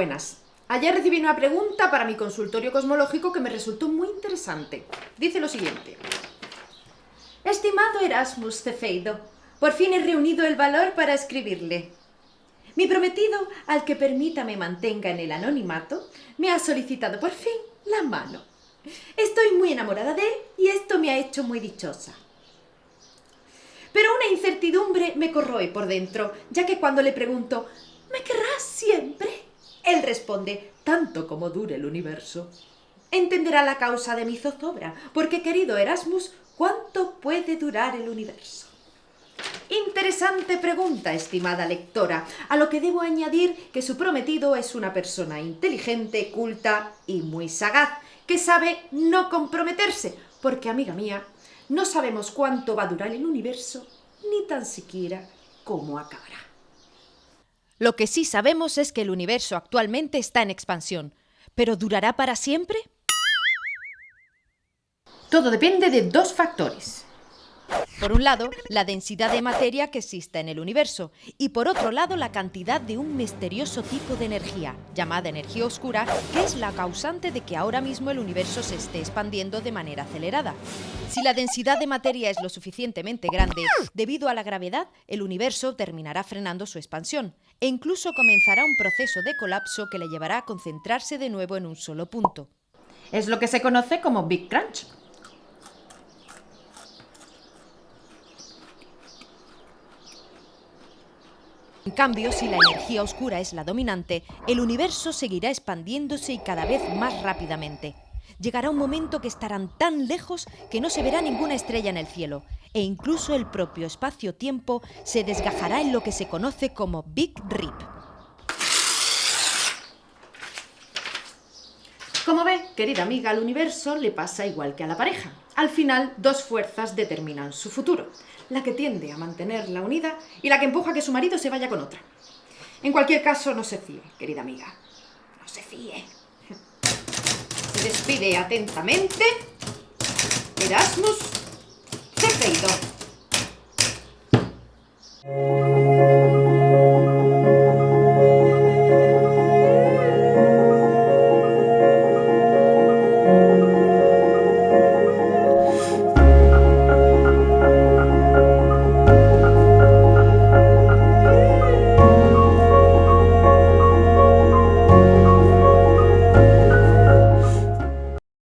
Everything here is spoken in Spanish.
buenas. Ayer recibí una pregunta para mi consultorio cosmológico que me resultó muy interesante. Dice lo siguiente. Estimado Erasmus Cefeido, por fin he reunido el valor para escribirle. Mi prometido, al que permita me mantenga en el anonimato, me ha solicitado por fin la mano. Estoy muy enamorada de él y esto me ha hecho muy dichosa. Pero una incertidumbre me corroe por dentro, ya que cuando le pregunto ¿Me querrás siempre? Él responde, tanto como dure el universo. Entenderá la causa de mi zozobra, porque, querido Erasmus, ¿cuánto puede durar el universo? Interesante pregunta, estimada lectora, a lo que debo añadir que su prometido es una persona inteligente, culta y muy sagaz, que sabe no comprometerse, porque, amiga mía, no sabemos cuánto va a durar el universo, ni tan siquiera cómo acabará. Lo que sí sabemos es que el universo actualmente está en expansión. ¿Pero durará para siempre? Todo depende de dos factores. Por un lado, la densidad de materia que exista en el universo y por otro lado, la cantidad de un misterioso tipo de energía, llamada energía oscura, que es la causante de que ahora mismo el universo se esté expandiendo de manera acelerada. Si la densidad de materia es lo suficientemente grande, debido a la gravedad, el universo terminará frenando su expansión e incluso comenzará un proceso de colapso que le llevará a concentrarse de nuevo en un solo punto. Es lo que se conoce como Big Crunch. En cambio, si la energía oscura es la dominante, el universo seguirá expandiéndose y cada vez más rápidamente. Llegará un momento que estarán tan lejos que no se verá ninguna estrella en el cielo, e incluso el propio espacio-tiempo se desgajará en lo que se conoce como Big Rip. Como ve, querida amiga, al universo le pasa igual que a la pareja. Al final, dos fuerzas determinan su futuro. La que tiende a mantenerla unida y la que empuja a que su marido se vaya con otra. En cualquier caso, no se fíe, querida amiga. No se fíe. Despide atentamente Erasmus